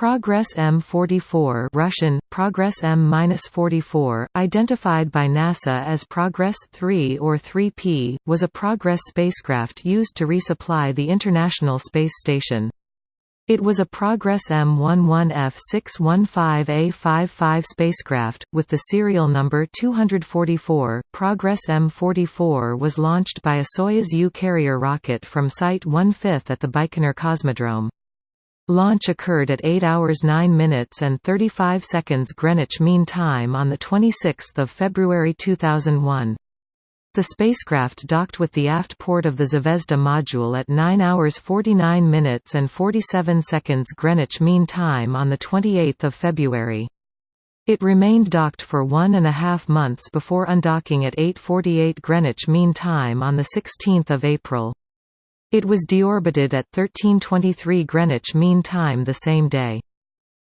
Progress M44 Russian, Progress M-44, identified by NASA as Progress 3 or 3P, was a Progress spacecraft used to resupply the International Space Station. It was a Progress M11F615A55 spacecraft, with the serial number 244. Progress M44 was launched by a Soyuz U carrier rocket from Site 1/5 at the Baikonur Cosmodrome. Launch occurred at 8 hours 9 minutes and 35 seconds Greenwich Mean Time on 26 February 2001. The spacecraft docked with the aft port of the Zvezda module at 9 hours 49 minutes and 47 seconds Greenwich Mean Time on 28 February. It remained docked for one and a half months before undocking at 8.48 Greenwich Mean Time on 16 April. It was deorbited at 1323 Greenwich Mean Time the same day.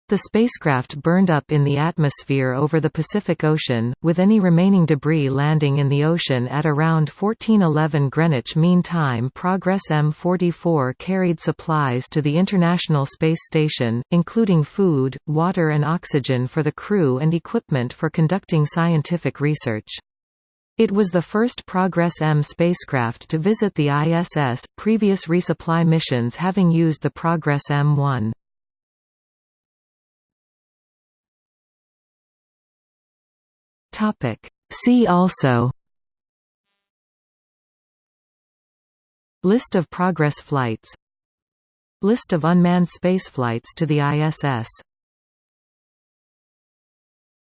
The spacecraft burned up in the atmosphere over the Pacific Ocean, with any remaining debris landing in the ocean at around 1411 Greenwich Mean Time. Progress M44 carried supplies to the International Space Station, including food, water and oxygen for the crew and equipment for conducting scientific research. It was the first Progress M spacecraft to visit the ISS, previous resupply missions having used the Progress M1. See also List of Progress flights List of unmanned spaceflights to the ISS